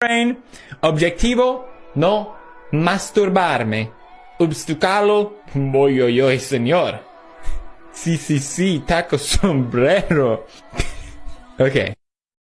brain. Objetivo, no masturbarme. Obstáculo, voy, oy, señor. Sí, sí, sí, taco sombrero. ok.